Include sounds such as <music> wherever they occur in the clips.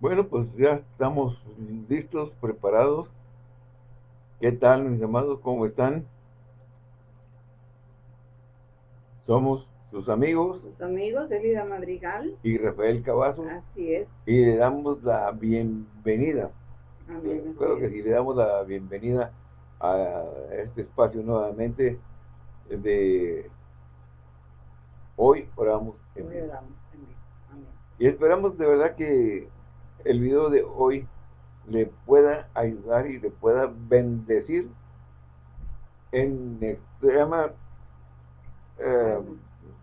Bueno, pues ya estamos listos, preparados. ¿Qué tal, mis amados? ¿Cómo están? Somos sus amigos. Sus amigos, Elida Madrigal. Y Rafael Cavazo. Así es. Y le damos la bienvenida. Amén. Creo que sí, le damos la bienvenida a este espacio nuevamente de hoy oramos. Hoy oramos. Y esperamos de verdad que el video de hoy le pueda ayudar y le pueda bendecir en extrema eh,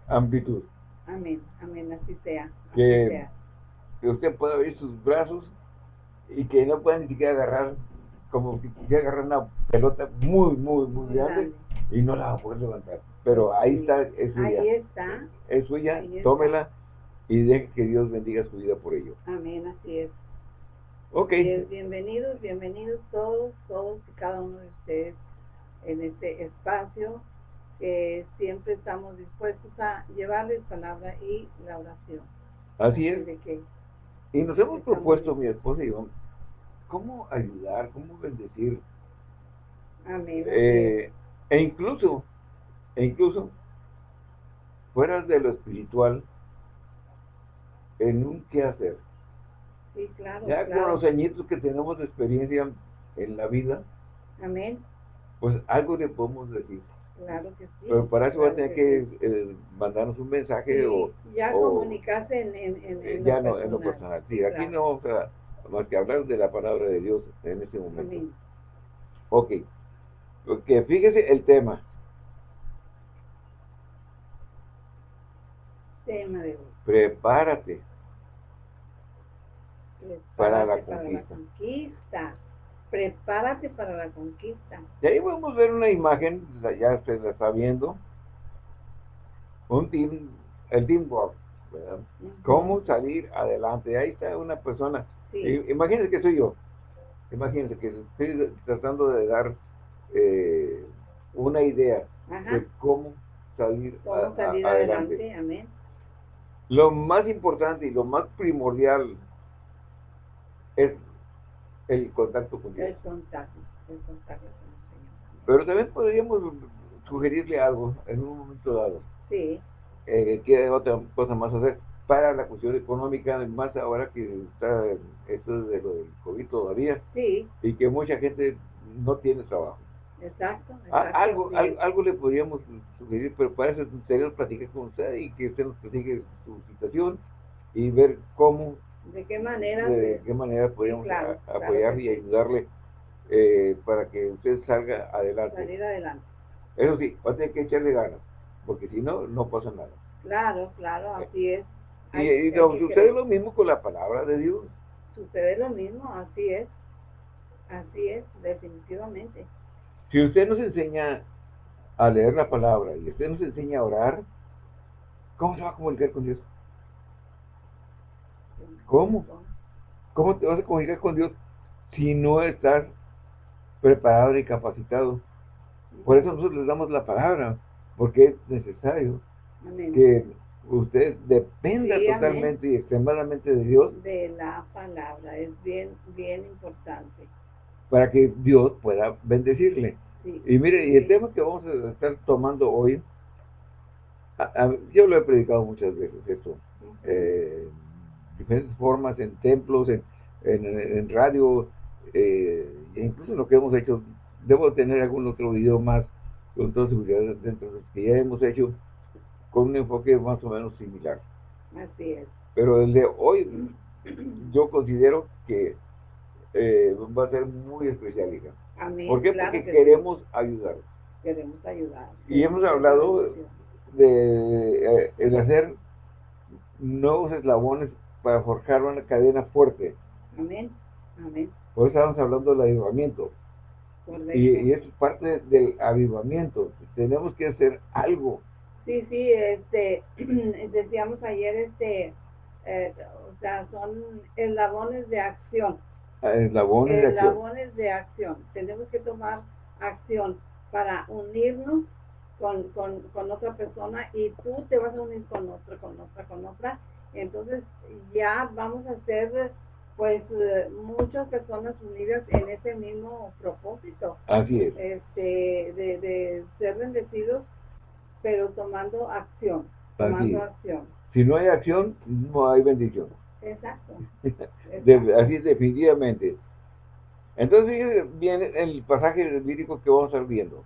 amplitud. Amén, amén, así sea. que, usted pueda abrir sus brazos y que no pueda ni siquiera agarrar, como si quisiera agarrar una pelota muy, muy, muy grande, y no la va a poder levantar. Pero ahí está, es suya. Ahí está. Es suya, tómela y deje que Dios bendiga su vida por ello. Amén, así es. Ok. bienvenidos, bienvenidos todos, todos y cada uno de ustedes en este espacio que siempre estamos dispuestos a llevarles palabra y la oración. Así es. y nos hemos propuesto, mi esposa y yo, cómo ayudar, cómo bendecir. Amén. Eh, e incluso, e incluso, fuera de lo espiritual, en un qué hacer. Sí, claro, ya con los añitos que tenemos de experiencia en la vida, Amén. pues algo le podemos decir. Claro que sí. Pero para eso va a tener que, eh, mandarnos un mensaje o... Ya comunicarse en, en, en, eh, ya no, en lo personal. Sí, aquí no vamos a más que hablar de la palabra de Dios en este momento. Amén. Ok. Porque fíjese el tema. Tema de Prepárate. para, la, conquista. Prepárate para la conquista. Y ahí podemos ver una imagen, ya usted la está viendo. Un team, el teamwork, ¿verdad? Cómo salir adelante. Ahí está una persona. Imagínense que soy yo. Imagínense que estoy tratando de dar eh, una idea de cómo salir, adelante. Amén. Lo más importante y lo más primordial es el contacto con Dios. El contacto, el contacto con el Señor. Pero también podríamos sugerirle algo en un momento dado. Sí. Eh, que otra cosa más hacer para la cuestión económica, más ahora que está esto de lo del COVID todavía. Sí. Y que mucha gente no tiene trabajo. Exacto. algo, algo, le podríamos sugerir, pero para eso tenemos platicar con usted y que usted nos platique su situación y ver cómo ¿De qué manera? De qué manera podríamos apoyarle y ayudarle eh, para que usted salga adelante. Salir adelante. Eso sí, va a tener que echarle ganas, porque si no, no pasa nada. Claro, claro, así es. y, sucede lo mismo con la palabra de Dios. Sucede lo mismo, así es. Así es, definitivamente. Si usted nos enseña a leer la palabra y usted nos enseña a orar, ¿cómo se va a comunicar con Dios? ¿Cómo? ¿Cómo te vas a comunicar con Dios si no estás preparado y capacitado? Por eso nosotros les damos la palabra, porque es necesario que usted dependa totalmente y extremadamente de Dios. De la palabra, es bien, bien importante. Para que Dios pueda bendecirle. Y mire, y el tema que vamos a estar tomando hoy, yo lo he predicado muchas veces, esto, diferentes formas, en templos, en, en, radio, eh, e incluso lo que hemos hecho, debo tener algún otro video más con toda seguridad dentro de los que ya hemos hecho con un enfoque más o menos similar. Así es. Pero el de hoy yo considero que eh, va a ser muy especial, hija. Amén. ¿Por qué? Porque queremos ayudar. Queremos ayudar. Y hemos hablado de, de hacer nuevos eslabones para forjar una cadena fuerte. Amén, amén. Hoy estamos hablando del avivamiento. Y, y, es parte del avivamiento. Tenemos que hacer algo. Sí, sí, este, <clears throat> decíamos ayer, este, eh, o sea, son eslabones de acción. Eslabones, de acción. Eslabones de acción. Tenemos que tomar acción para unirnos con, con, con otra persona y tú te vas a unir con otra, con otra, con otra entonces ya vamos a ser pues muchas personas unidas en ese mismo propósito. Así es. Este, de, de ser bendecidos, pero tomando acción. Tomando acción. Si no hay acción, no hay bendición. Exacto. así definitivamente. Entonces viene el pasaje bíblico que vamos a estar viendo.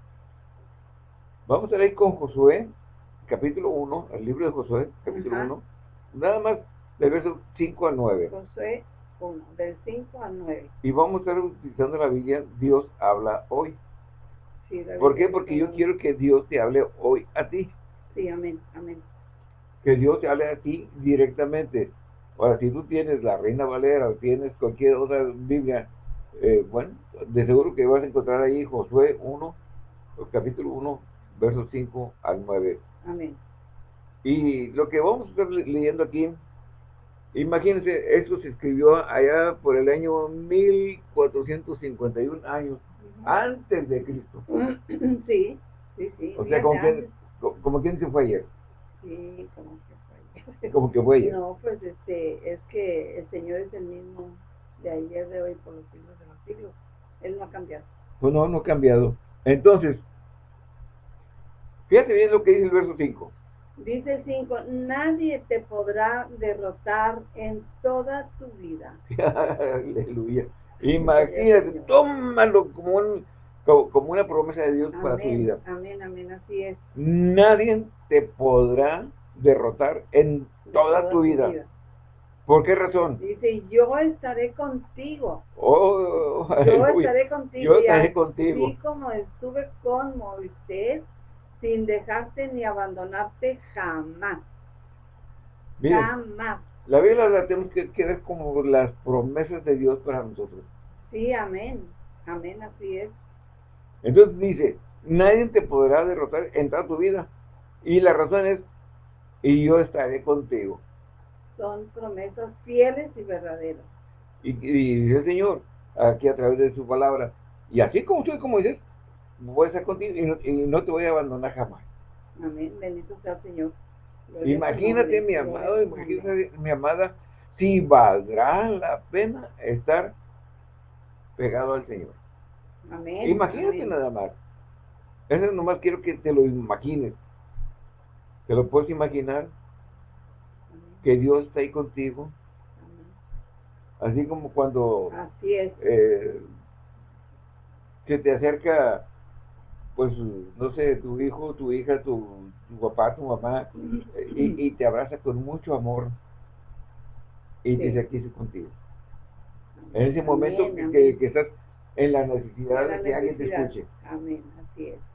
Vamos a leer con Josué, capítulo 1, el libro de Josué, capítulo 1, nada más del verso 5 al 9. Josué 1, del 5 al 9. Y vamos a estar utilizando la Biblia, Dios habla hoy. Sí, ¿Por qué? Porque yo quiero que Dios te hable hoy a ti. Sí, amén, amén. Que Dios te hable a ti directamente. Ahora, si tú tienes la Reina Valera o tienes cualquier otra Biblia, eh, bueno, de seguro que vas a encontrar ahí Josué 1, capítulo 1, versos 5 al 9. Amén. Y lo que vamos a estar leyendo aquí, imagínense, esto se escribió allá por el año 1451 años antes de Cristo. <clears throat> Sí, sí, sí. O sea, como, quien, como quien se fue ayer. Sí, como. Como que fue. No, pues este, es que el Señor es el mismo de ayer, de hoy, por los siglos de los siglos. Él no ha cambiado. Pues no, no ha cambiado. Entonces, Fíjate bien lo que dice el verso 5. Dice 5, nadie te podrá derrotar en toda tu vida. <laughs> Aleluya. Imagínate, tómalo como, un, como, una promesa de Dios para tu vida. Amén, amén, así es. Nadie te podrá derrotar en toda, tu vida. ¿Por qué razón? Dice, yo estaré contigo. Oh, yo <laughs> estaré contigo. Yo estaré contigo. Así como estuve con Moisés, sin dejarte ni abandonarte jamás. jamás. La Biblia la tenemos que, ver como las promesas de Dios para nosotros. Sí, amén. Amén, así es. Entonces dice, nadie te podrá derrotar en toda tu vida. Y la razón es, y yo estaré contigo. Son promesas fieles y verdaderas. Y, dice el Señor, aquí a través de su palabra, y así como soy, como dices, voy a estar contigo y no, te voy a abandonar jamás. Amén, bendito sea el Señor. imagínate, mi amado, imagínate, mi amada, si valdrá la pena estar pegado al Señor. Amén. Imagínate nada más. Eso nomás quiero que te lo imagines. ¿Te lo puedes imaginar? Que Dios está ahí contigo. Así como cuando Así es. Eh, se te acerca pues, no sé, tu hijo, tu hija, tu, papá, tu mamá, y, te abraza con mucho amor y te dice, aquí estoy contigo. En ese momento que, estás en la necesidad de que alguien te escuche. Amén, así es.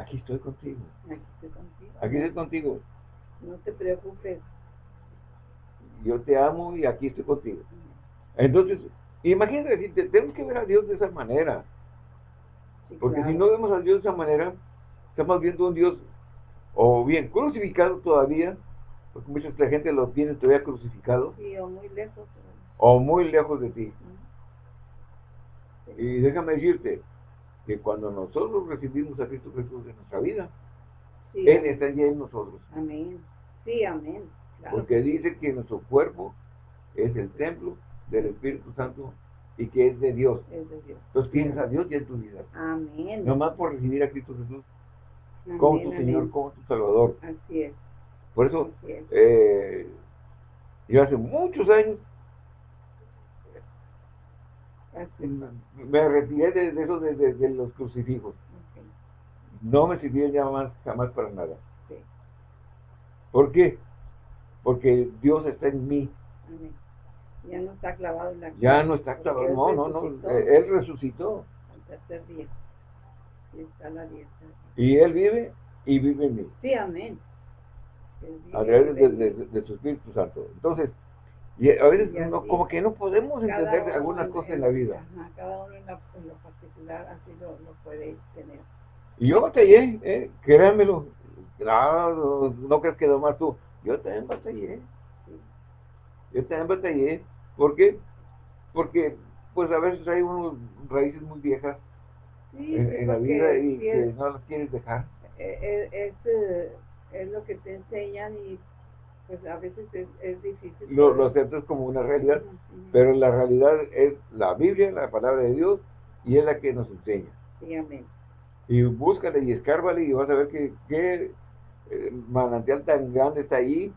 Aquí estoy contigo. Aquí estoy contigo. Aquí estoy contigo. No te preocupes. Yo te amo y aquí estoy contigo. Entonces, imagínate, tenemos que ver a Dios de esa manera. Porque si no vemos a Dios de esa manera, estamos viendo un Dios, o bien crucificado todavía, porque mucha gente lo tiene todavía crucificado. Sí, o muy lejos. O muy lejos de ti. Y déjame decirte que cuando nosotros recibimos a Cristo Jesús en nuestra vida, Él está ya en nosotros. Amén. Sí, amén. Porque dice que nuestro cuerpo es el templo del Espíritu Santo y que es de Dios. Entonces tienes a Dios y en tu vida. Amén. Nomás por recibir a Cristo Jesús como tu Señor, como tu Salvador. Así es. Por eso, eh, yo hace muchos años me retiré de, eso de, los crucifijos. No me sirvieron ya más, jamás para nada. ¿Por qué? Porque Dios está en mí. Amén. Ya no está clavado en la cruz. Ya no está clavado, no, no, no. Él resucitó. Al tercer día. Y está la diestra. Y Él vive y vive en mí. Sí, amén. A través de, su Espíritu Santo. Entonces, y a veces como que no podemos entender algunas cosas en la vida. Ajá, cada uno en, la, en, lo particular así lo, lo puede tener. Y yo batallé, eh, créanmelo. No, no, crees que más tú. Yo también batallé. Yo también batallé. ¿Por qué? Porque pues a veces hay unos raíces muy viejas en, la vida y que no las quieres dejar. E, e, es, es, lo que te enseñan y pues a veces es, difícil. Lo, lo aceptas como una realidad, pero la realidad es la Biblia, la palabra de Dios, y es la que nos enseña. Sí, amén. Y búscale y escárbale y vas a ver que, qué eh, manantial tan grande está ahí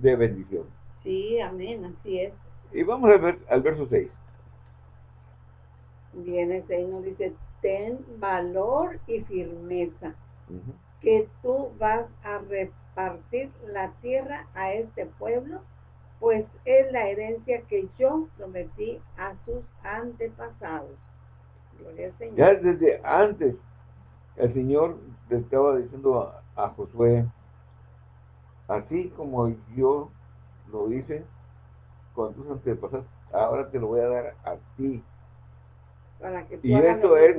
de bendición. Sí, amén, así es. Y vamos a ver al verso 6. Viene 6 nos dice, ten valor y firmeza, que tú vas a repartir la tierra a este pueblo, pues es la herencia que yo prometí a sus antepasados. Ya desde antes, el Señor le estaba diciendo a, Josué, así como yo lo hice con tus antepasados, ahora te lo voy a dar a ti. Para que y esto es,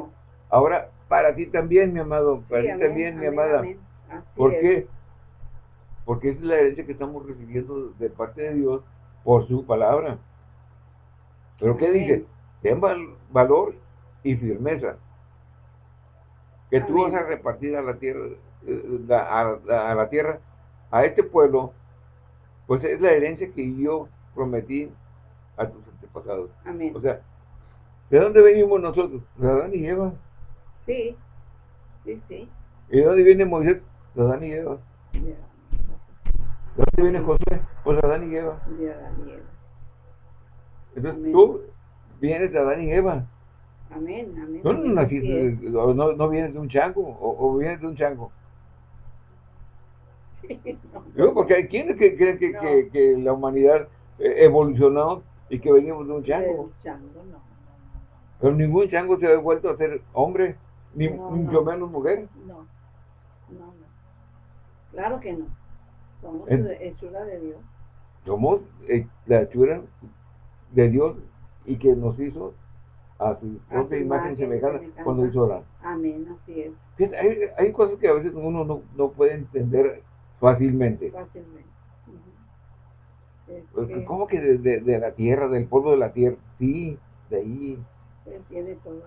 ahora para ti también, mi amado, para ti también, mi amada. ¿Por qué? Porque es la herencia que estamos recibiendo de parte de Dios por su palabra. ¿Pero qué dice? Ten valor y firmeza. Que tú vas a repartir a la tierra, eh, a, la tierra, a este pueblo, pues es la herencia que yo prometí a tus antepasados. Amén. O sea, ¿de dónde venimos nosotros? De Adán y Eva. Sí, sí, sí. ¿Y de dónde viene Moisés? De Adán y Eva. ¿De dónde viene José? Pues de Adán y Eva. De Adán y Eva. Entonces tú vienes de Adán y Eva. Amén, amén. No, no, no, no vienes de un chango, o, o vienes de un chango. <laughs> no. porque hay quienes que creen que, que, que, la humanidad evolucionó y que venimos de un chango. chango no, Pero ningún chango se ha vuelto a ser hombre, ni mucho menos mujer. No, no, no. Claro que no. Somos hechura de Dios. Somos eh, la hechura de Dios y que nos hizo a su propia imagen, semejanza cuando hizo orar. Amén, así es. Hay, hay, cosas que a veces uno no, no puede entender fácilmente. Fácilmente. Pues, ¿Cómo que de, de, la tierra, del polvo de la tierra? Sí, de ahí. tiene todo,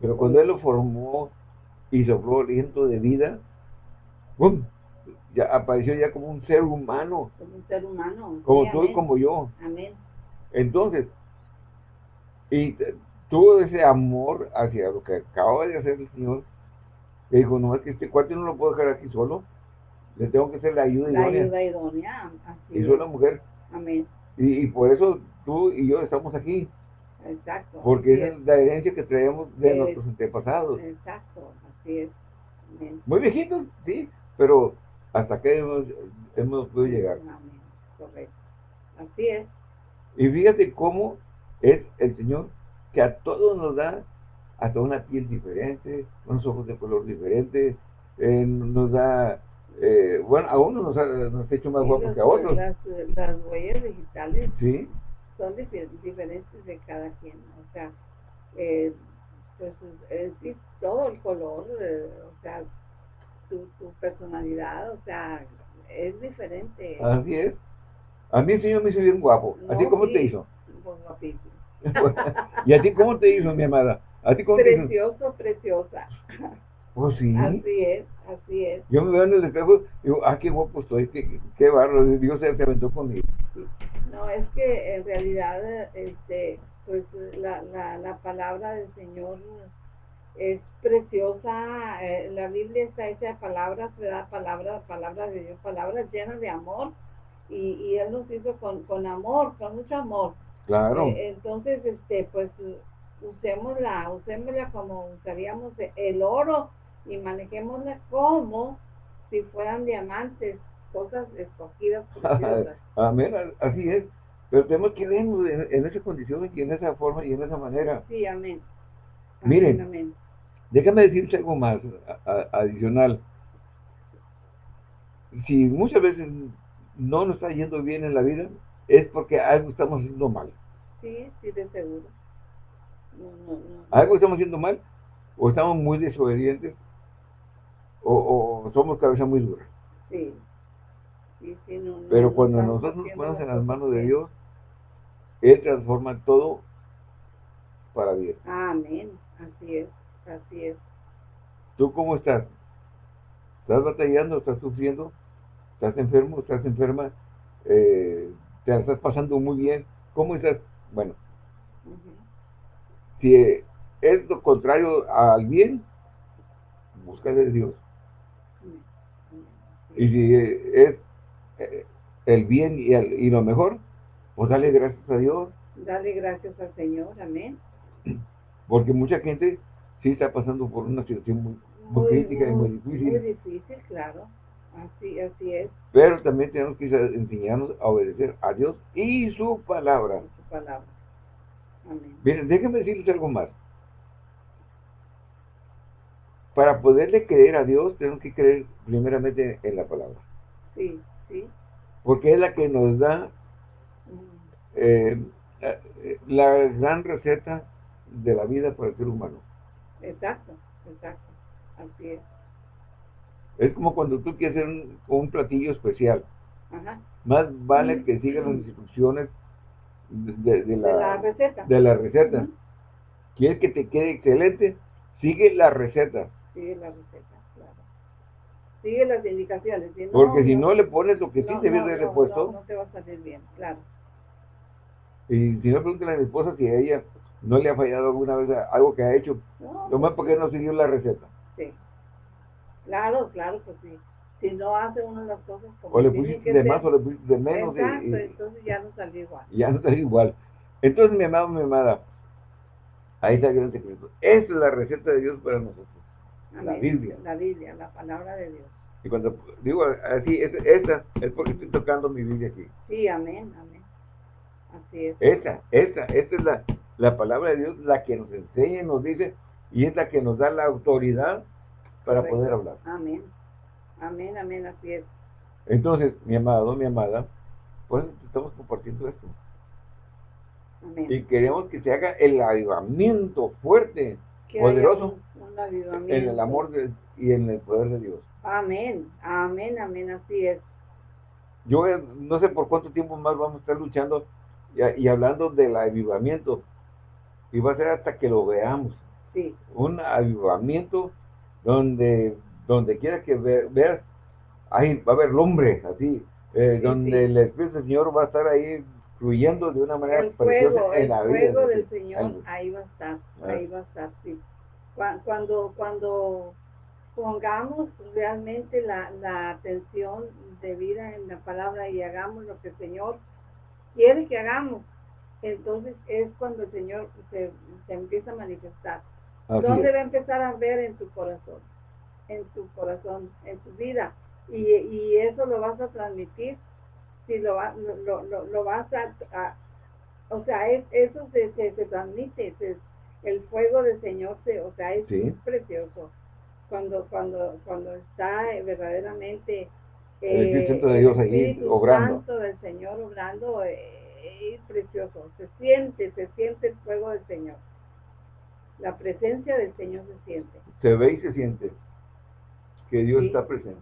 Pero cuando Él lo formó y sopló aliento de vida, ¡bum! Ya apareció ya como un ser humano. Como un ser humano. Como tú y como yo. Amén. Entonces, y tuvo ese amor hacia lo que acaba de hacer el Señor, que dijo, no, es que este cuarto no lo puedo dejar aquí solo, le tengo que hacer la ayuda la idónea. ayuda idónea, así Y soy la mujer. Amén. Y, por eso tú y yo estamos aquí. Exacto. Porque es, la herencia que traemos de nuestros antepasados. Exacto, así es. Muy viejitos, sí, pero hasta acá hemos, hemos podido llegar. Correcto. Así es. Y fíjate cómo es el Señor que a todos nos da hasta una piel diferente, unos ojos de color diferente, eh, nos da, eh, bueno, a uno nos ha, nos ha hecho más guapos que a otros. Las, las, huellas digitales ¿Sí? Son diferentes de cada quien, o sea, eh, pues sí, todo el color, o sea, tu, tu personalidad, o sea, es diferente. Así es. A mí el Señor me hizo bien guapo. ¿A ti cómo te hizo? Pues guapísimo. <laughs> ¿Y a ti cómo te hizo, mi amada? ¿A ti cómo Precioso, preciosa. <laughs> Oh, sí. Así es, así es. Yo me veo en el espejo y digo, ah, qué guapo estoy, qué, qué barro, Dios se, aventó conmigo. No, es que en realidad, este, pues la, la, la palabra del Señor es preciosa, eh, la Biblia está hecha de palabras, ¿verdad? Palabras, palabras de Dios, palabras llenas de amor, y, y Él nos hizo con, con amor, con mucho amor. Claro. Eh, entonces, este, pues usémosla, usémosla como usaríamos el oro y manejémosla como si fueran diamantes, cosas escogidas. <laughs> Amén, así es. Pero tenemos que vernos en, esa condición y en esa forma y en esa manera. Sí, amén. Miren, déjame decirte algo más adicional. Si muchas veces no nos está yendo bien en la vida, es porque algo estamos haciendo mal. Sí, sí, de seguro. Algo estamos haciendo mal, o estamos muy desobedientes, o, somos cabeza muy dura. Sí. Pero cuando nosotros nos ponemos en las manos de Dios, Él transforma todo para bien. Amén, así es, así es. ¿Tú cómo estás? ¿Estás batallando? ¿Estás sufriendo? ¿Estás enfermo? ¿Estás enferma? eh, te estás pasando muy bien, ¿cómo estás? Bueno, si es lo contrario al bien, busca de Dios. Y si es eh, el bien y, y lo mejor, pues dale gracias a Dios. Dale gracias al Señor, amén. Porque mucha gente sí está pasando por una situación muy, crítica y muy difícil. Muy difícil, claro. Así, así es. Pero también tenemos que enseñarnos a obedecer a Dios y su palabra. su palabra. Amén. Miren, déjenme decirles algo más. Para poderle creer a Dios, tenemos que creer primeramente en la palabra. Sí, sí. Porque es la que nos da eh, eh, la gran receta de la vida para el ser humano. Exacto, exacto. Así es. Es como cuando tú quieres hacer un, platillo especial. Más vale que sigas las instrucciones de, la, receta. De la receta. ¿Quieres que te quede excelente? Sigue la receta. Sigue la receta. Sigue las indicaciones. Porque si no, le pones lo que sí te viene de puesto. No, te va a salir bien, claro. Y si no, pregúntale a mi esposa si a ella no le ha fallado alguna vez algo que ha hecho. No, más porque no siguió la receta. Sí. Claro, claro, pues sí. Si no hace uno las cosas como O le pusiste de más o le pusiste de menos. Exacto, entonces ya no salió igual. Ya no salió igual. Entonces, mi amado, mi amada, ahí está el gran secreto. Esa es la receta de Dios para nosotros. La Biblia. La Biblia, la palabra de Dios. Y cuando digo así, esta es porque estoy tocando mi Biblia aquí. Sí, amén, amén. Así es. Esta, esta, esta es la, la palabra de Dios, la que nos enseña y nos dice, y es la que nos da la autoridad para poder hablar. Amén. Amén, amén, así es. Entonces, mi amado, mi amada, pues estamos compartiendo esto. Amén. Y queremos que se haga el avivamiento fuerte, poderoso, en el amor y en el poder de Dios. Amén, amén, amén, así es. Yo eh, no sé por cuánto tiempo más vamos a estar luchando y, hablando del avivamiento. Y va a ser hasta que lo veamos. Sí. Un avivamiento donde donde quiera que veas, ahí va a haber lumbre, así, eh, donde el Espíritu del Señor va a estar ahí fluyendo de una manera el fuego, en la vida. El fuego del Señor ahí va a estar, ah. ahí va a estar, sí. Cuando, cuando pongamos realmente la, la atención debida en la palabra y hagamos lo que el Señor quiere que hagamos, entonces es cuando el Señor se, se empieza a manifestar. ¿Dónde va a empezar a ver en tu corazón? En tu corazón, en tu vida. Y, y eso lo vas a transmitir, si lo, lo, lo, lo vas a, o sea, es, eso se, se, transmite, el fuego del Señor, se, o sea, es precioso. Cuando, cuando, cuando está verdaderamente el Espíritu de Dios ahí obrando. Santo del Señor obrando eh, es precioso. Se siente, se siente el fuego del Señor. La presencia del Señor se siente. Se ve y se siente que Dios está presente.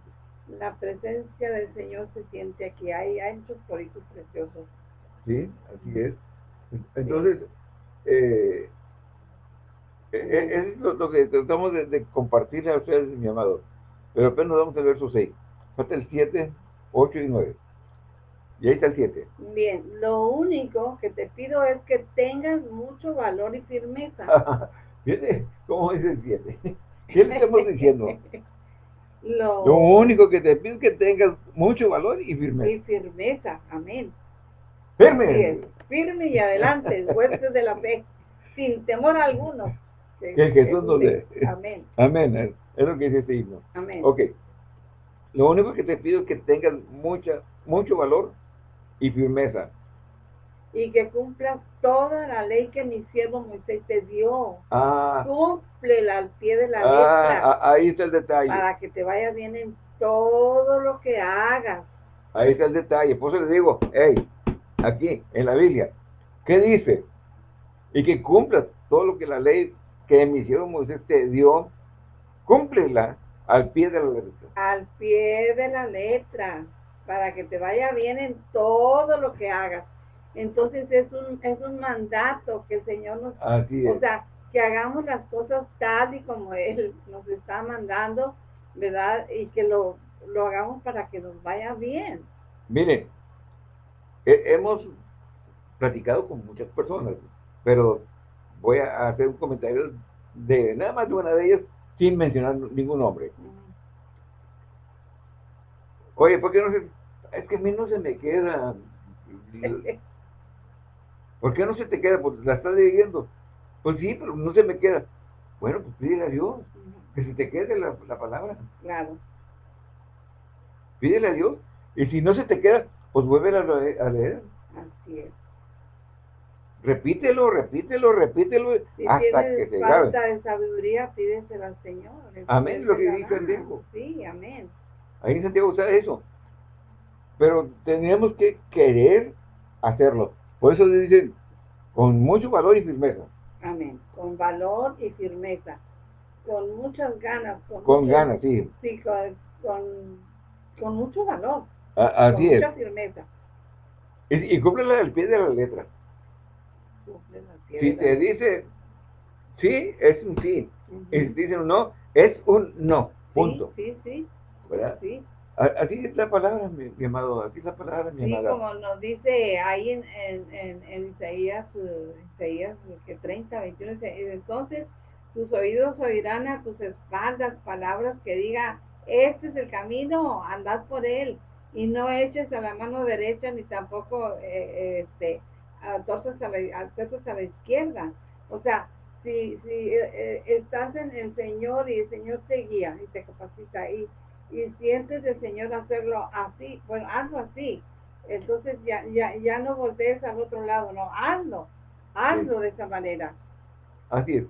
La presencia del Señor se siente aquí. Hay, muchos coritos preciosos. Sí, así es. Entonces, eh, eh, es lo, que tratamos de, de, compartirle a ustedes, mi amado. Pero apenas vamos al verso 6. Falta el 7, 8 y 9. Y ahí está el 7. Bien, lo único que te pido es que tengas mucho valor y firmeza. <laughs> Fíjate cómo dice el 7. ¿Qué le estamos diciendo? <laughs> Lo... único que te pido es que tengas mucho valor y firmeza. Y firmeza, amén. Firme. Firme y adelante, fuerte de la fe, sin temor alguno. Que, Jesús nos dé. Amén. Amén. Es lo que dice este himno. Amén. Ok. Lo único que te pido es que tengas mucha, mucho valor y firmeza. Y que cumplas toda la ley que mi siervo Moisés te dio. Ah. Cúmplela al pie de la ah, letra. Ah, ahí está el detalle. Para que te vaya bien en todo lo que hagas. Ahí está el detalle. Por eso le digo, hey, aquí, en la Biblia, ¿qué dice? Y que cumplas todo lo que la ley que mi siervo Moisés te dio, cúmplela al pie de la letra. Al pie de la letra, para que te vaya bien en todo lo que hagas. Entonces es un, es un mandato que el Señor nos... O sea, que hagamos las cosas tal y como Él nos está mandando, ¿verdad? Y que lo, lo hagamos para que nos vaya bien. Mire, hemos platicado con muchas personas, pero voy a hacer un comentario de nada más de una de ellas sin mencionar ningún nombre. Oye, ¿por qué no se...? Es que a mí no se me queda... <laughs> ¿Por qué no se te queda? Pues la estás leyendo. Pues sí, pero no se me queda. Bueno, pues pídele a Dios que se te quede la, palabra. Claro. Pídele a Dios. Y si no se te queda, pues vuelve a, leer. Así es. Repítelo, repítelo, repítelo hasta que se falta de sabiduría, pídesela al Señor. Amén, lo que el Diego. Sí, amén. Ahí en Santiago usa eso. Pero tenemos que querer hacerlo. Por eso le dicen, con mucho valor y firmeza. Amén. Con valor y firmeza. Con muchas ganas. Con, ganas, sí. Sí, con, con, mucho valor. así con es. Mucha firmeza. Y, y cúmplele al pie de la letra. Si te dice sí, es un sí. Y si te dice un no, es un no. Punto. Sí, sí, ¿Verdad? Sí. Así es la palabra, mi, amado, así es la palabra, mi sí, como nos dice ahí en, en, en, Isaías, uh, Isaías que 30, 21, entonces tus oídos oirán a tus espaldas palabras que diga, este es el camino, andad por él, y no eches a la mano derecha ni tampoco eh, este, entonces a la, a la izquierda. O sea, si, si eh, eh, estás en el Señor y el Señor te guía y te capacita y, y sientes el Señor hacerlo así, bueno, hazlo así. Entonces ya, ya, ya no voltees al otro lado, no, hazlo, hazlo de esa manera. Así es.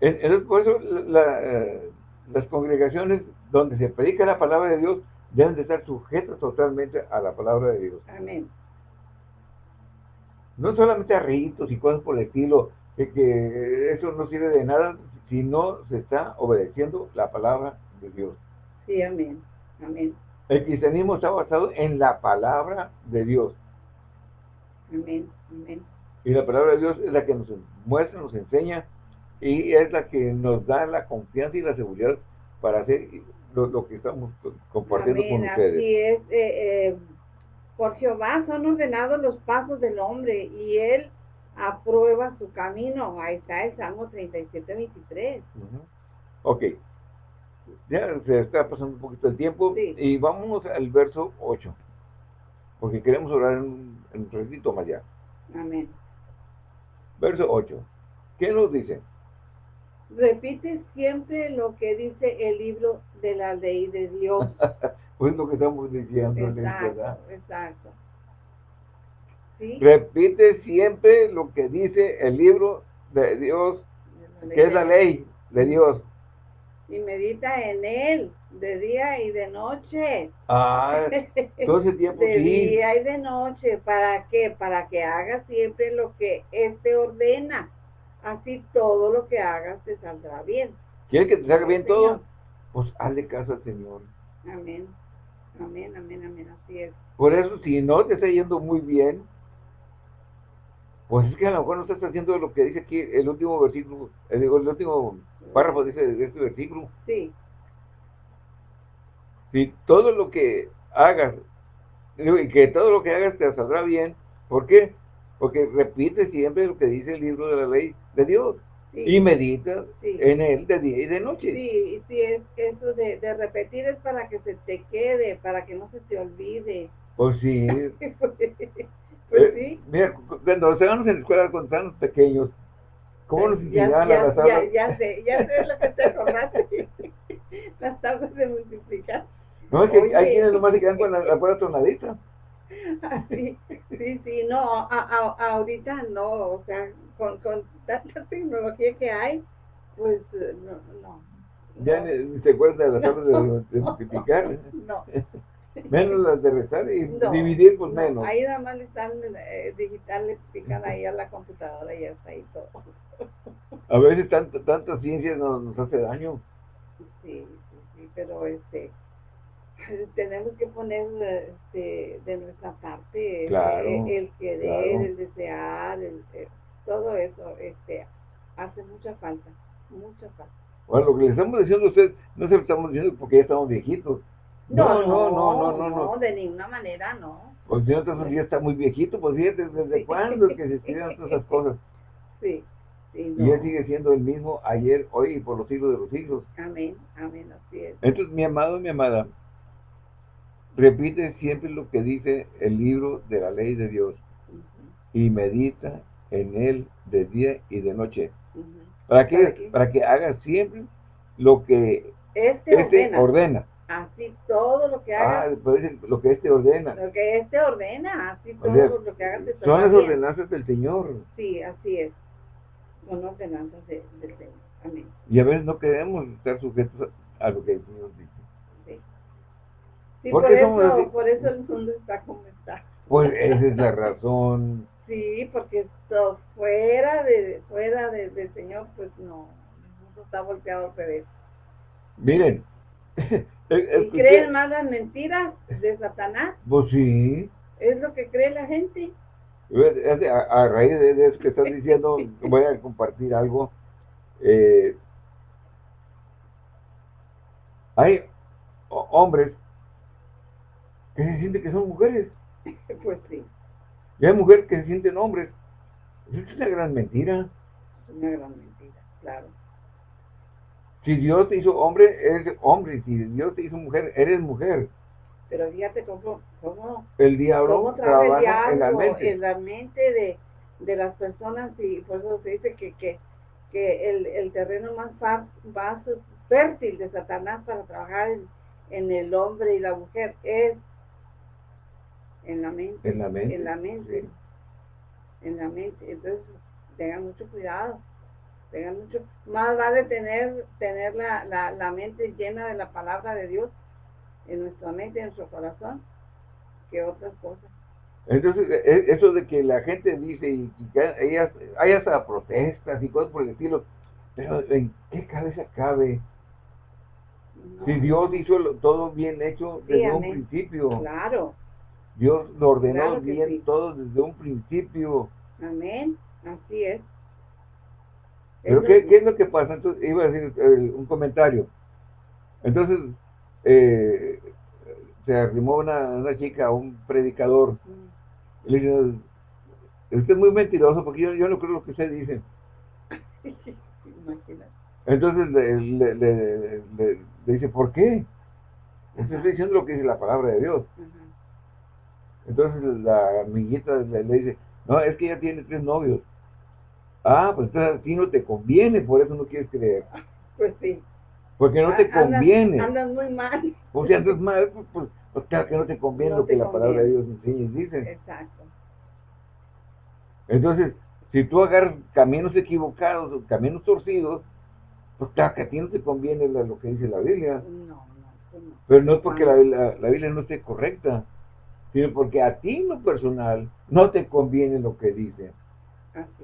Entonces, por eso eh, las congregaciones donde se predica la palabra de Dios deben de estar sujetas totalmente a la palabra de Dios. Amén no solamente a ritos y cosas por el estilo, que eso no sirve de nada si no se está obedeciendo la palabra de Dios. Sí, amén, amén. El cristianismo está basado en la palabra de Dios. Amén, amén. Y la palabra de Dios es la que nos muestra, nos enseña y es la que nos da la confianza y la seguridad para hacer lo, que estamos compartiendo con ustedes. Así es. Eh, eh por Jehová son ordenados los pasos del hombre y él aprueba su camino. Ahí está el Salmo 37, 23. Ok. Ya se está pasando un poquito el tiempo y vamos al verso 8. Porque queremos orar en, un ratito más allá. Amén. Verso 8. ¿Qué nos dice? Repite siempre lo que dice el libro de la ley de Dios. <laughs> Pues lo que estamos diciendo, exacto, ¿verdad? Exacto. Repite siempre lo que dice el libro de Dios, que es la ley de Dios. Y medita en él de día y de noche. Ah, <laughs> todo ese tiempo De día y de noche. ¿Para qué? Para que hagas siempre lo que él te ordena. Así todo lo que hagas te saldrá bien. ¿Quieres que te salga bien todo? Pues hazle caso al Señor. Amén. Amén, amén, amén, así es. Por eso, si no te está yendo muy bien, pues es que a lo mejor no estás haciendo lo que dice aquí el último versículo, el, el último párrafo dice de este versículo. Sí. Si todo lo que hagas, y que todo lo que hagas te saldrá bien, ¿por qué? Porque repite siempre lo que dice el libro de la ley de Dios y medita en él de día y de noche. Sí, sí, es eso de, de, repetir es para que se te quede, para que no se te olvide. Pues sí. <laughs> pues eh, sí. Mira, cuando estábamos en la escuela con tan pequeños, ¿cómo nos enseñaban ya, las tablas? Ya, ya sé, ya sé lo que te acordaste. <laughs> las tablas de multiplicar. No, es que hay quienes nomás se quedan con la, la pura tonadita. Sí, sí, sí, no, a, a, ahorita no, o sea, con, con tanta tecnología que hay, pues eh, no, no. Ya ni se acuerda de las tablas de, <laughs> multiplicar. No. <laughs> menos las de restar y dividir, pues menos. Ahí nada más le están eh, digital, le explican ahí a la computadora y ya está ahí todo. A veces tanta, tanta ciencia nos, nos hace daño. Sí, sí, sí, pero este <laughs> tenemos que poner este, de nuestra parte el, querer, el desear, el, todo eso este, hace mucha falta, mucha falta. Bueno, lo que le estamos diciendo a usted, no se lo estamos diciendo porque ya estamos viejitos, No, no, no, no, no, de ninguna manera no. Pues el Señor ya está muy viejito, pues fíjate, ¿desde cuándo es que se <laughs> escribieron todas esas cosas? Sí. Y Él sigue siendo el mismo ayer, hoy y por los siglos de los siglos. Amén, amén, así es. Entonces, mi amado, mi amada, repite siempre lo que dice el libro de la ley de Dios y medita en él de día y de noche. ¿Para, qué? Para que haga siempre lo que este, este ordena. Así todo lo que haga. Ah, lo que este ordena. Lo que este ordena, así todo lo que haga. Son las ordenanzas del Señor. Sí, así es. Son ordenanzas del Señor. Amén. Y a veces no queremos estar sujetos a lo que el Señor dice. Sí. Por, eso, por eso el mundo está como está. Pues esa es la razón. <laughs> Sí, porque esto fuera de fuera de, del Señor, pues no, el mundo está volteado al revés. Miren. <laughs> ¿Y creen más las mentiras de Satanás? Pues sí. Es lo que cree la gente. A, a raíz de eso que estás diciendo, <laughs> voy a compartir algo. Eh, hay hombres que se sienten que son mujeres. <laughs> Pues sí. Y hay mujeres que se sienten hombres. es una gran mentira. Es una gran mentira, claro. Si Dios te hizo hombre, eres hombre. Si Dios te hizo mujer, eres mujer. Pero fíjate cómo, cómo el diablo trabaja en la mente, en la mente de, de, las personas y por eso se dice que, que, que el, el, terreno más, más fértil de Satanás para trabajar en, en el hombre y la mujer es en la mente. En la mente. En la mente. En la mente. Entonces, tengan mucho cuidado. Tengan mucho. Más vale tener, tener la, la, la mente llena de la palabra de Dios en nuestra mente, en nuestro corazón, que otras cosas. Entonces, e, e, eso de que la gente dice y, que hay hasta protestas y cosas por el estilo, pero ¿en qué cabeza cabe? Si Dios hizo todo bien hecho desde un principio. Claro. Dios lo ordenó bien todo desde un principio. Amén, así es. Pero ¿qué, es lo que pasa? Entonces, iba a decir eh, un comentario. Entonces, eh, se arrimó una, una, chica a un predicador. Mm. le dice, usted es muy mentiroso porque yo, yo no creo lo que usted dice. <laughs> Entonces le, le, le, dice, ¿por qué? Usted está diciendo lo que dice la palabra de Dios. Entonces la amiguita le, dice, no, es que ella tiene tres novios. Ah, pues entonces a ti no te conviene, por eso no quieres creer. <laughs> Pues sí. Porque no te conviene. Andas, muy mal. O si andas mal, pues, pues, pues, claro que no te conviene lo que la palabra de Dios enseña y dice. Exacto. Entonces, si tú agarras caminos equivocados, o caminos torcidos, pues claro que a ti no te conviene lo que dice la Biblia. No, no, no. Pero no es porque la, la Biblia no esté correcta sino porque a ti en lo personal no te conviene lo que dice.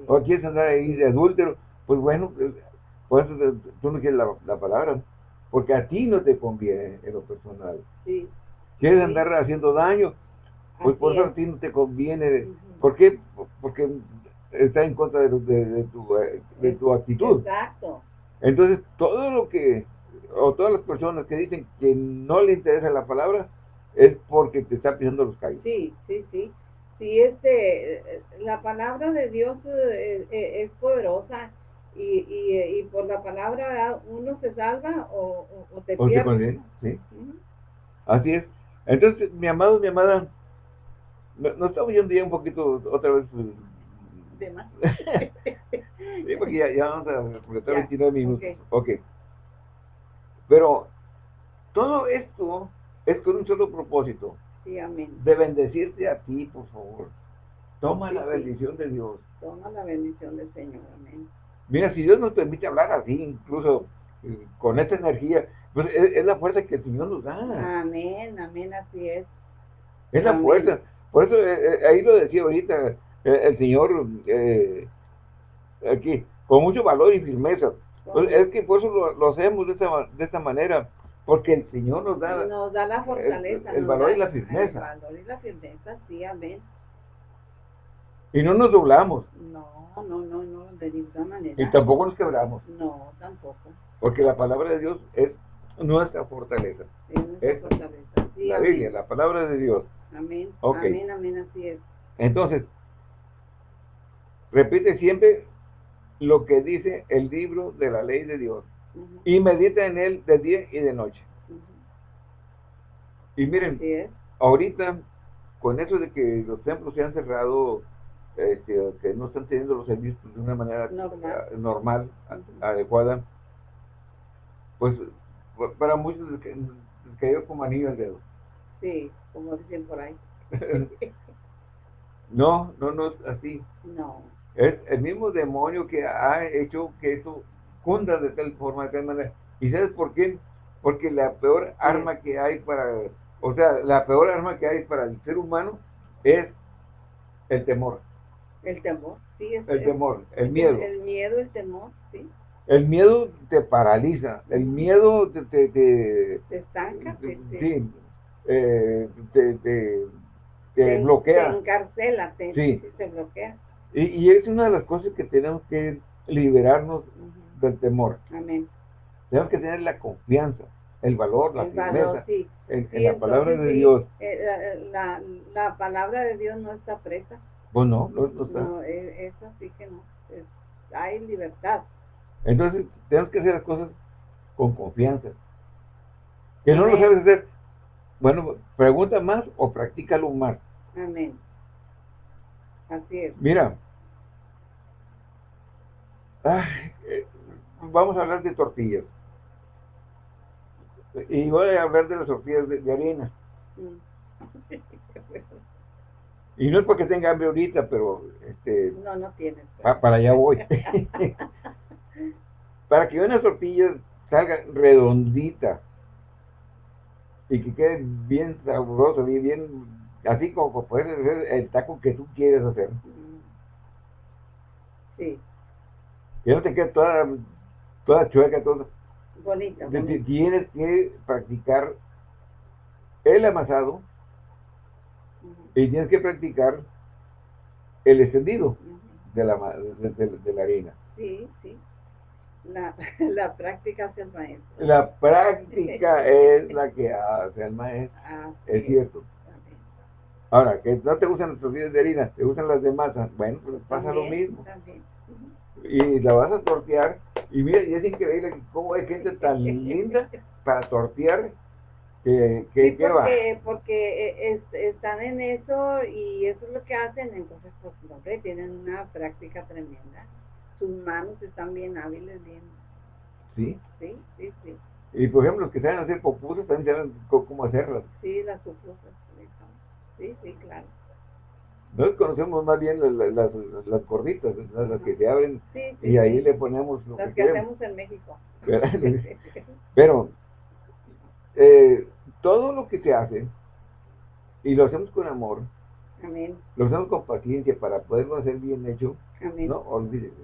O quieres andar ahí de adúltero, pues bueno, pues, por eso tú no quieres la, palabra, porque a ti no te conviene en lo personal. Sí. Quieres andar haciendo daño, pues por eso a ti no te conviene. ¿Por qué? Porque está en contra de, de, tu, eh, de tu actitud. Exacto. Entonces, todo lo que, o todas las personas que dicen que no le interesa la palabra, es porque te está pisando los callos. Sí, sí, sí. Sí, este, la palabra de Dios eh, eh, es, poderosa y, y, por la palabra uno se salva o, o, te pierde. sí. Así es. Entonces, mi amado, mi amada, nos estamos yendo ya un poquito otra vez. Eh, ¿De más? <laughs> <laughs> sí, porque ya, ya vamos a completar 29 minutos. ok. Pero todo esto es con un solo propósito. Sí, amén. De bendecirte a ti, por favor. Toma la bendición de Dios. Toma la bendición del Señor, amén. Mira, si Dios nos permite hablar así, incluso eh, con esta energía, pues es, la fuerza que el Señor nos da. Amén, amén, así es. Es la fuerza. Por eso eh, eh, ahí lo decía ahorita el Señor aquí, con mucho valor y firmeza. Pues, es que por eso lo, hacemos de esta, de esta manera porque el Señor nos da, nos da la fortaleza. El, valor y la firmeza. El valor y la firmeza, sí, amén. Y no nos doblamos. No, no, no, no, de ninguna manera. Y tampoco nos quebramos. No, tampoco. Porque la palabra de Dios es nuestra fortaleza. Es fortaleza. la Biblia, la palabra de Dios. Amén. Amén, amén, así es. Entonces, repite siempre lo que dice el libro de la ley de Dios. Y medita en él de día y de noche. Y miren, ahorita, con eso de que los templos se han cerrado, este, que no están teniendo los servicios de una manera normal, adecuada, pues para muchos cayó como anillo al dedo. Sí, como dicen por ahí. <laughs> no, no, no es así. No. Es el mismo demonio que ha hecho que eso de tal forma, de tal manera. ¿Y sabes por qué? Porque la peor arma que hay para, o sea, la peor arma que hay para el ser humano es el temor. El temor, sí. Es, el temor, el miedo. El miedo, el temor, sí. El miedo te paraliza, el miedo te... Te, te, estanca. sí, eh, te, te, bloquea. Te encarcela, te, sí. te bloquea. Y, y, es una de las cosas que tenemos que liberarnos del temor. Amén. Tenemos que tener la confianza, el valor, la el firmeza sí. en, la palabra de Dios. Eh, la, la, palabra de Dios no está presa. Pues no, no, está. No, e, eso sí que no. hay libertad. Entonces, tenemos que hacer las cosas con confianza. Que no lo sabes hacer. Bueno, pregunta más o practícalo más. Amén. Así es. Mira. Eh, vamos a hablar de tortillas. Y voy a hablar de las tortillas de, harina. Mm. y no es porque tenga hambre ahorita, pero este no, no tienes. para allá voy. <laughs> para que una tortilla salga redondita y que quede bien sabroso, bien, bien así como puedes hacer el taco que tú quieres hacer. Sí. Que no te quede toda, toda chueca, todo. Bonita, Tienes que practicar el amasado y tienes que practicar el extendido de, la, de la harina. Sí, sí. La, <laughs> la práctica hace el maestro. La práctica <laughs> es la que hace el maestro. es cierto. Ahora, que no te gustan las tortillas de harina, te gustan las de masa, bueno, pues pasa lo mismo. Y la vas a tortear, y mira, y es increíble cómo hay gente tan linda para tortear que, que sí, porque, porque eh, están en eso y eso es lo que hacen, entonces pues hombre, tienen una práctica tremenda sus manos están bien hábiles, bien. ¿Sí? Sí, sí, sí. Y por ejemplo, los que saben hacer pupusas también saben cómo hacerlas. Sí, las pupusas. Sí, sí, claro. Nosotros conocemos más bien las, las, las gorditas, las que se abren y ahí le ponemos lo las que, hacemos en México. Pero eh, todo lo que se hace y lo hacemos con amor, Amén. lo hacemos con paciencia para poderlo hacer bien hecho, Amén. no olvídese.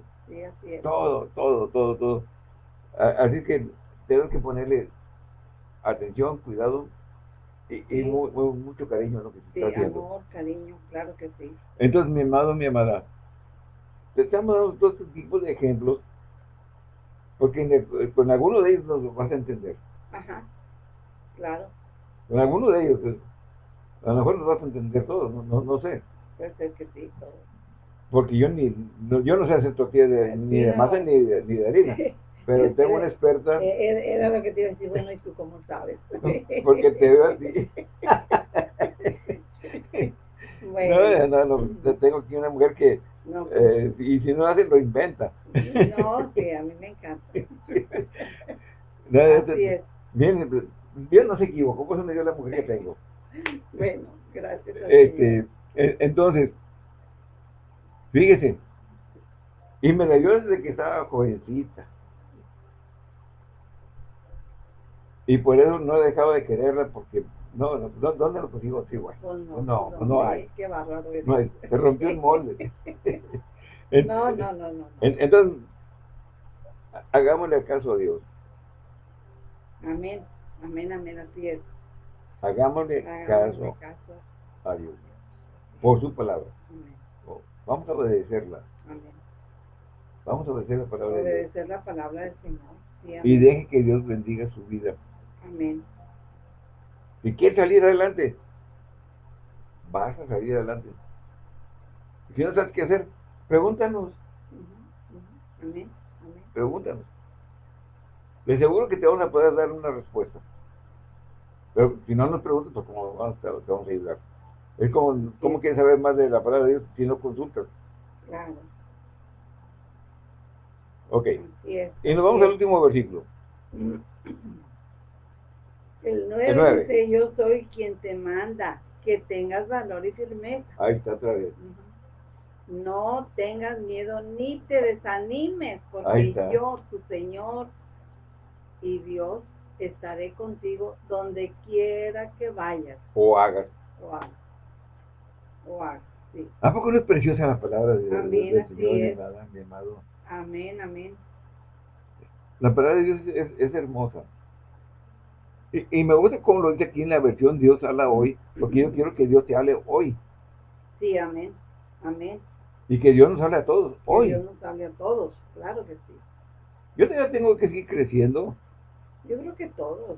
Todo, todo, todo, todo. Así que tengo que ponerle atención, cuidado y, mucho cariño a lo que se está haciendo. amor, cariño, claro que sí. Entonces, mi amado, mi amada, te estamos dando todos estos tipos de ejemplos porque con alguno de ellos nos vas a entender. Ajá, claro. Con alguno de ellos, pues, a lo mejor nos vas a entender todo, no, no, no sé. Puede ser que sí, todo porque yo ni no, yo no sé hacer tortillas de, ni de masa ni de, ni de harina. <laughs> Pero tengo una experta. Eh, era lo que te iba a decir, bueno, ¿y tú cómo sabes? <laughs> Porque te veo así. <laughs> bueno. No, no, no, tengo aquí una mujer que, no, pues. eh, y si no hace, lo inventa. No, sí, a mí me encanta. <laughs> no, así es. Bien, Dios no se equivocó, por eso me dio la mujer que tengo. Bueno, gracias. Este, entonces, Fíjese. Y me la dio desde que estaba jovencita. Y por eso no he dejado de quererla porque no, no ¿dónde lo consigo así, güey? Pues no, no, pues no, hay. Qué bárbaro. No hay, se rompió el molde. <laughs> no, no, no, no. Entonces, hagámosle caso a Dios. Amén, amén, amén, así es. Hagámosle, caso, a Dios. Por su palabra. Amén. Vamos a obedecerla. Amén. Vamos a obedecer la palabra obedecer de Dios. la palabra del Señor. y deje que Dios bendiga su vida Amén. Si quieres salir adelante, vas a salir adelante. Si no sabes qué hacer, pregúntanos. Amén. Pregúntanos. De seguro que te vamos a poder dar una respuesta. Pero si no nos preguntas, pues cómo vamos, te, vamos a ayudar. Es como, ¿cómo quieres saber más de la palabra de Dios si no consultas? Claro. Ok. Y nos vamos al último versículo. <clears throat> El 9, dice, yo soy quien te manda, que tengas valor y firmeza. Ahí está otra vez. No tengas miedo ni te desanimes, porque yo, tu Señor y Dios, estaré contigo donde quiera que vayas. O hagas. O hagas. O hagas, sí. ¿A poco no es preciosa la palabra de, mi amado? Amén, amén. La palabra de Dios es hermosa. Y, me gusta como lo dice aquí en la versión Dios habla hoy, porque yo quiero que Dios te hable hoy. Sí, amén, amén. Y que Dios nos hable a todos hoy. Dios nos hable a todos, claro que sí. Yo todavía tengo que seguir creciendo. Yo creo que todos,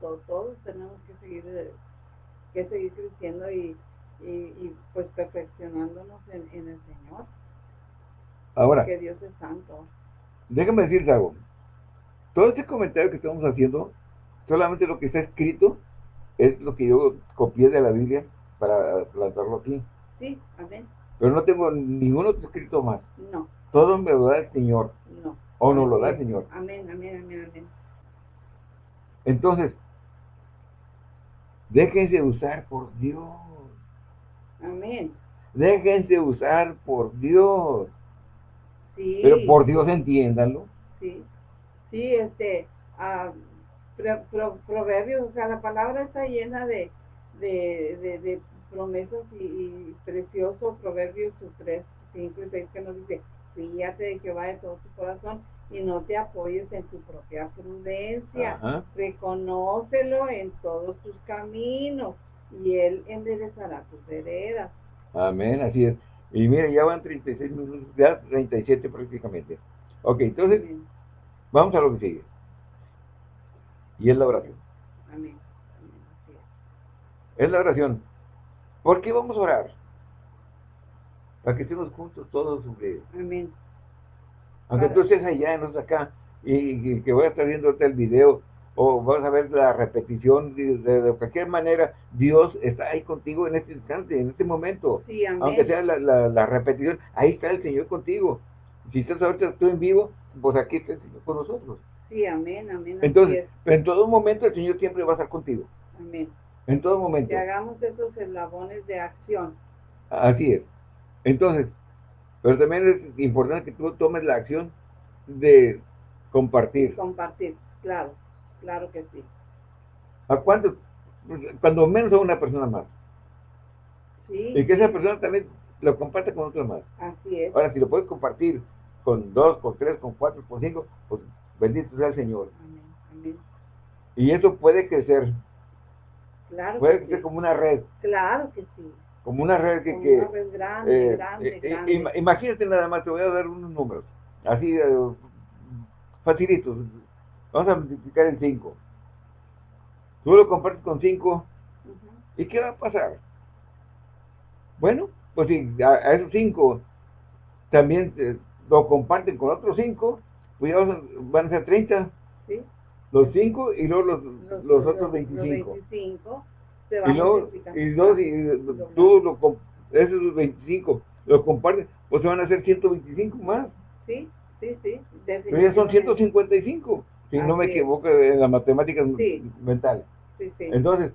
todos, tenemos que seguir, que seguir creciendo y, y, pues perfeccionándonos en, en, el Señor. Ahora, que Dios es santo. Déjame decirte algo. Todo este comentario que estamos haciendo Solamente lo que está escrito es lo que yo copié de la Biblia para plantarlo aquí. Sí, amén. Pero no tengo ningún otro escrito más. No. Todo me lo da el Señor. No. O no lo da el Señor. Amén, amén, amén, amén. Entonces, déjense usar por Dios. Amén. Déjense usar por Dios. Sí. Pero por Dios entiéndanlo. Sí. Sí, este, uh, proverbios, o sea, la palabra está llena de, de, promesas y, preciosos proverbios 3, 5 y 6 que nos dice, fíjate de va de todo tu corazón y no te apoyes en tu propia prudencia, reconócelo en todos tus caminos y él enderezará tus veredas. Amén, así es. Y mire, ya van 36 minutos, ya 37 prácticamente. Ok, entonces, vamos a lo que sigue. Y es la oración. Amén. Es la oración. ¿Por qué vamos a orar? Para que estemos juntos todos. Amén. Aunque tú estés allá, no estés acá, y, que voy a estar viendo el video, o vas a ver la repetición, de, cualquier manera, Dios está ahí contigo en este instante, en este momento. Sí, amén. Aunque sea la, repetición, ahí está el Señor contigo. Si estás ahorita tú en vivo, pues aquí está el Señor con nosotros. Sí, amén, amén. Entonces, en todo momento el Señor siempre va a estar contigo. Amén. En todo momento. Que hagamos esos eslabones de acción. Así es. Entonces, pero también es importante que tú tomes la acción de compartir. Compartir, claro, claro que sí. ¿A cuánto? Cuando menos a una persona más. Sí. Y que esa persona también lo comparte con otros más. Así es. Ahora, si lo puedes compartir con dos, con tres, con cuatro, con cinco, pues Bendito sea el Señor. Y eso puede crecer. Claro puede crecer como una red. Claro que sí. Como una red que... que una red grande, eh, grande, eh, grande. imagínate nada más, te voy a dar unos números. Así, uh, facilitos. Vamos a multiplicar en 5. Tú lo compartes con 5. ¿Y qué va a pasar? Bueno, pues si a, esos 5 también lo comparten con otros 5, pues van a ser 30. Sí. Los 5 y luego los, los, otros 25. Los 25 se van y luego, y, dos, y tú lo, esos 25 los compartes, pues se van a hacer 125 más. Sí, sí, sí. Pero ya son 155, si no me equivoco en las matemáticas mentales. Sí, sí. Entonces,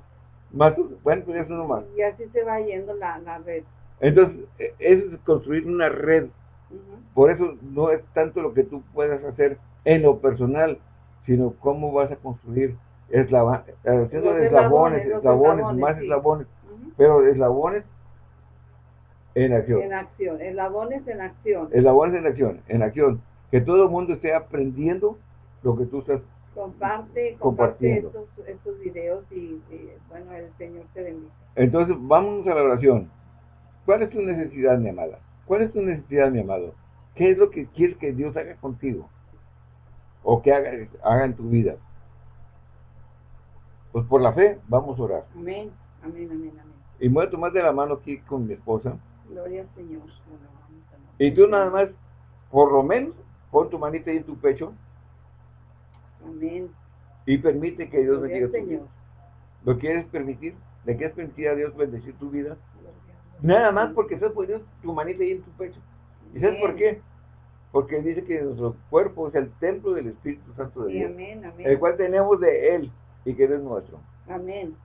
más, bueno, pues ya es uno más. Y así se va yendo la, la red. Entonces, e, es construir una red por eso no es tanto lo que tú puedas hacer en lo personal, sino cómo vas a construir eslava, haciendo eslabones, eslabones, más eslabones, pero eslabones en acción. En acción, eslabones en acción. Eslabones en acción, en acción. Que todo el mundo esté aprendiendo lo que tú estás comparte, comparte estos, estos videos y, bueno, el Señor te bendiga. Entonces, vamos a la oración. ¿Cuál es tu necesidad, mi amada? ¿Cuál es tu necesidad, mi amado? ¿Qué es lo que quieres que Dios haga contigo? O que haga, haga en tu vida. Pues por la fe vamos a orar. Amén, amén, amén, amén. Y me voy a tomar de la mano aquí con mi esposa. Gloria al Señor. Y tú nada más, por lo menos, pon tu manita ahí en tu pecho. Amén. Y permite que Dios bendiga tu vida. ¿Lo quieres permitir? ¿Le quieres permitir a Dios bendecir tu vida? Nada más porque estás poniendo tu manita ahí en tu pecho. ¿Y sabes por qué? Porque dice que nuestro cuerpo es el templo del Espíritu Santo de Dios. Amén, amén. El cual tenemos de Él y que es nuestro. Amén.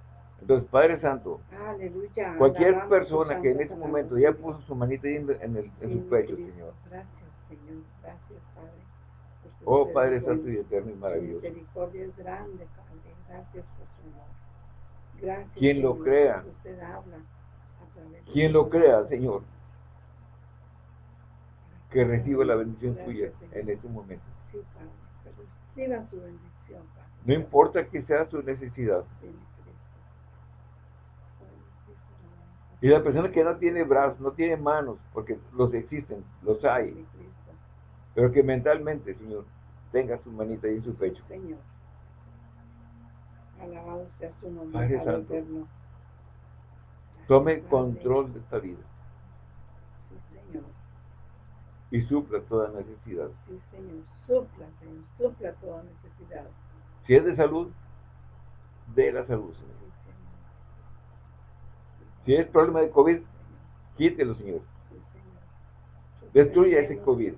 Entonces, Padre Santo, Aleluya, cualquier persona que en este momento ya puso su manita ahí en, el, en su pecho, Señor. Gracias, Señor. Gracias, Padre. Oh, Padre Santo y Eterno y maravilloso. Misericordia es grande, Padre. Gracias por su amor. Gracias. Quien lo crea. Usted habla Quien lo crea, Señor. Que reciba la bendición suya en este momento. No importa que sea su necesidad. Y la persona que no tiene brazos, no tiene manos, porque los existen, los hay. Pero que mentalmente, Señor, tenga su manita ahí en su pecho. Señor. Alabado sea su nombre. Padre Santo. Tome control de esta vida. Y supla toda necesidad. Sí, Señor. Supla, Señor. Supla toda necesidad. Si es de salud, de la salud, Señor. Si es problema de COVID, quítelo, Señor. Destruya ese COVID.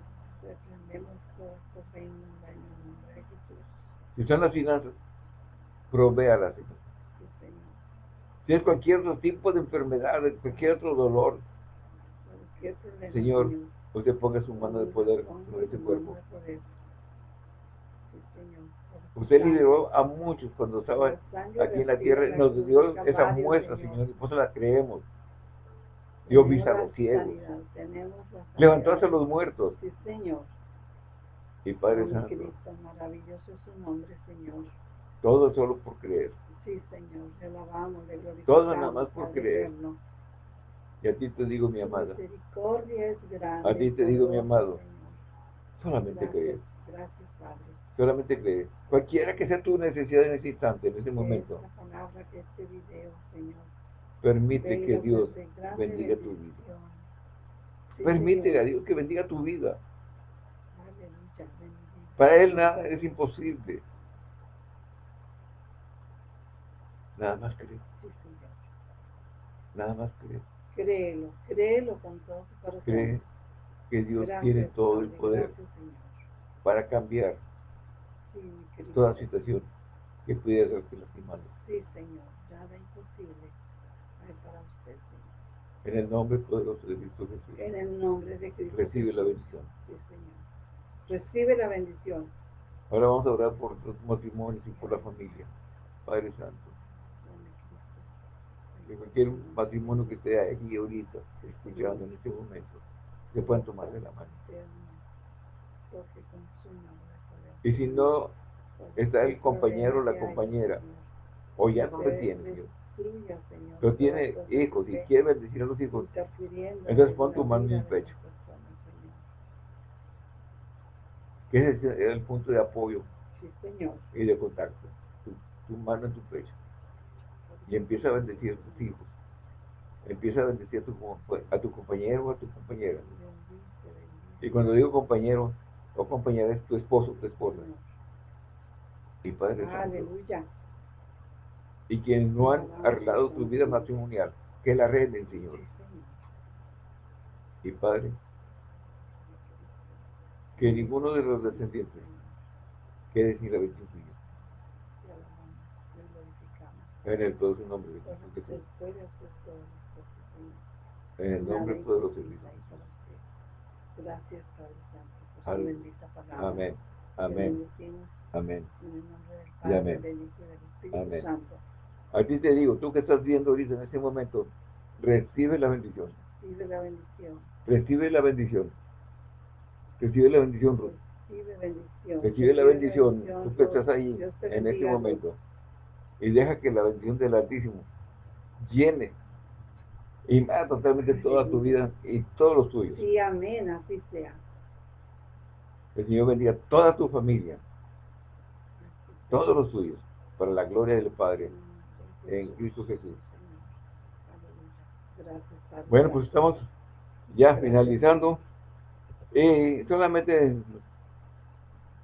Si son las finanzas, provéalas, Cualquier otro tipo de enfermedad, cualquier otro dolor, Señor, usted ponga su mano de poder sobre ese cuerpo. Usted lideró a muchos cuando estaba aquí en la tierra, nos dio esa muestra, Señor, y por la creemos. Dio vista a los ciegos. Levantó a los muertos. Sí, Señor. Y Padre Santo. maravilloso es su nombre, Señor. Todo solo por creer. Sí, Señor, le alabamos, le glorificamos. Todo nada más por creer. Y a ti te digo, mi amada. Misericordia es grande. A ti te digo, mi amado. Solamente creer. Gracias, Padre solamente cree. Cualquiera que sea tu necesidad en ese instante, en ese momento. Este permite que Dios bendiga tu vida. Permite a Dios que bendiga tu vida. Para Él nada es imposible. Nada más cree. Nada más cree. Créelo, créelo con todo tu corazón. Cree que Dios tiene todo el poder para cambiar toda situación que pudiera ser lastimando. Sí, Señor, nada imposible hay para usted, Señor. En el nombre poderoso de Cristo Jesús. En el nombre de Cristo Recibe la bendición. Sí, Señor. Recibe la bendición. Ahora vamos a orar por los matrimonios y por la familia. Padre Santo. Que cualquier matrimonio que esté aquí ahorita, escuchando en este momento, se puedan tomarle la mano. Y si no está el compañero o la compañera, o ya no lo tiene, pero tiene hijos y quiere bendecir a los hijos, entonces pon tu mano en el pecho. Que ese es el punto de apoyo y de contacto. Tu, mano en tu pecho. Y empieza a bendecir a tus hijos. Empieza a bendecir a tu, a tu compañero o a tu compañera. Y cuando digo compañero, o compañera es tu esposo, tu esposa. Y Padre Aleluya. Y quienes no han arreglado tu vida matrimonial, que la arreglen, Señor. Y Padre, que ninguno de los descendientes quede sin la bendición tuya. En el poderoso nombre de Jesús. En el nombre poderoso de Jesús. Gracias, Padre Santo. Amén. Amén. Amén. Y amén. Amén. A ti te digo, tú que estás viendo ahorita en este momento, recibe la bendición. Recibe la bendición. Recibe la bendición. Recibe la bendición, Ruth. Recibe bendición. Recibe la bendición. Tú que estás ahí en este momento. Y deja que la bendición del Altísimo llene y más totalmente toda tu vida y todos los tuyos. Sí, amén, así sea. Que el Señor bendiga toda tu familia, todos los tuyos, para la gloria del Padre en Cristo Jesús. Bueno, pues estamos ya finalizando. Y solamente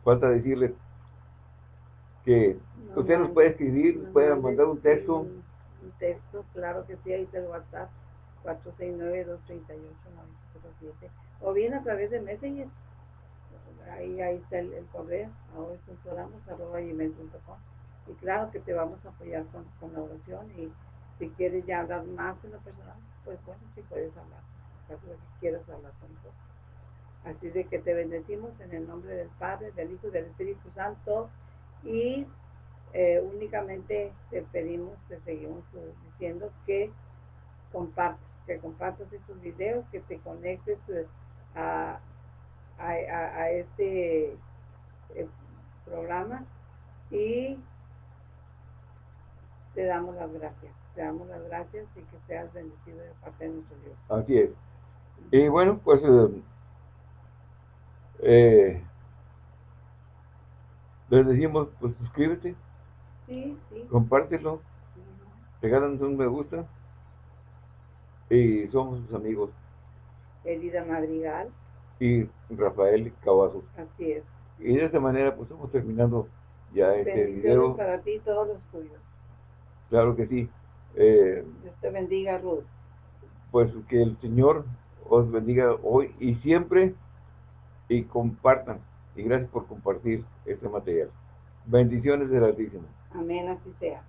falta decirle que usted nos puede escribir, puede mandar un texto. Un, texto, claro que sí, ahí está el WhatsApp, 469-238-907. O bien a través de Messenger. Ahí, ahí está el, correo, ahora arroba gmail.com. Y claro que te vamos a apoyar con, con la oración y si quieres ya hablar más en lo personal, pues bueno, si puedes hablar, caso de que quieras hablar con nosotros. Así de que te bendecimos en el nombre del Padre, del Hijo y del Espíritu Santo y eh, únicamente te pedimos, te seguimos eh, diciendo que compartas, que compartas estos videos, que te conectes eh, a, a, este programa y te damos las gracias. Te damos las gracias y que seas bendecido de parte de nuestro Dios. Así es. Y bueno, pues eh, eh, les decimos, pues suscríbete. Sí, sí. Compártelo. Regálanos un me gusta. Y somos sus amigos. Elida Madrigal. Y Rafael Cavazos. Así es. Y de esta manera, pues estamos terminando ya este video. para ti todos los tuyos. Claro que sí. Eh, Dios te bendiga, Ruth. Pues que el Señor os bendiga hoy y siempre y compartan. Y gracias por compartir este material. Bendiciones del Altísimo. Amén, así sea.